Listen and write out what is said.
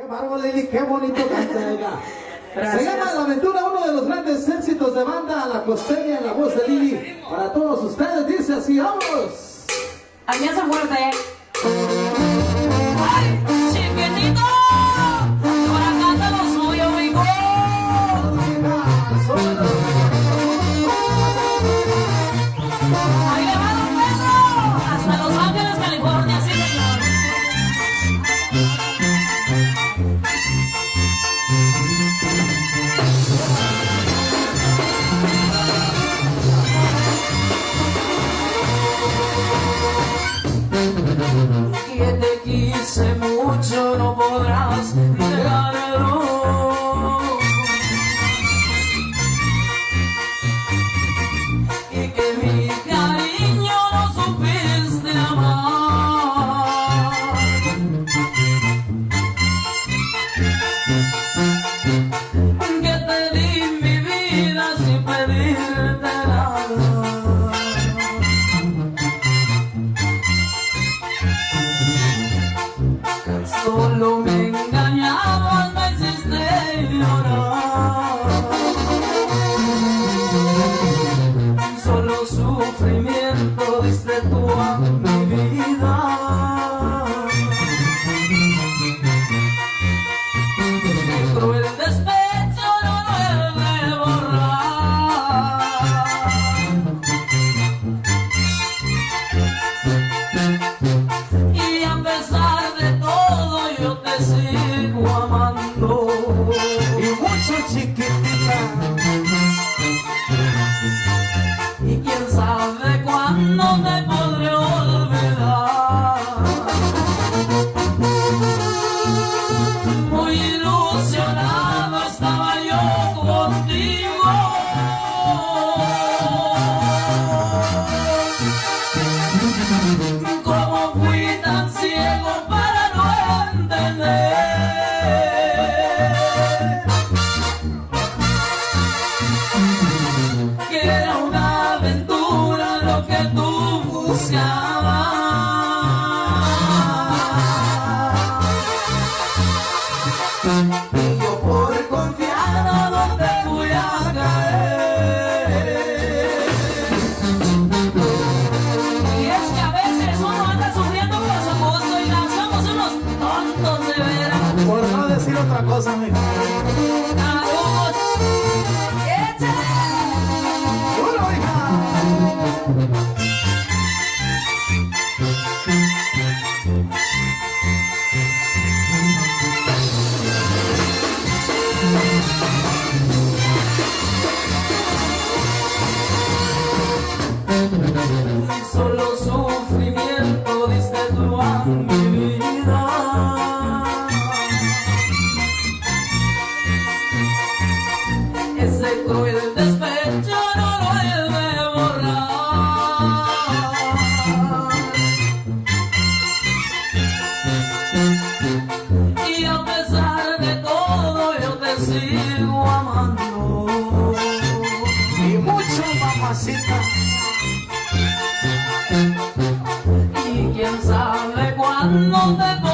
Qué bárbaro, Lili, qué bonito canta Se llama La Aventura, uno de los grandes éxitos de banda a la costeña en la voz de Lili. Para todos ustedes dice así, vámonos. Alianza fuerte. ¿eh? no podrás 睡眠。Contigo, como fui tan ciego para no entender que era una aventura lo que tú buscabas. sigo amando. Y mucho mamacita. Y quién sabe cuándo te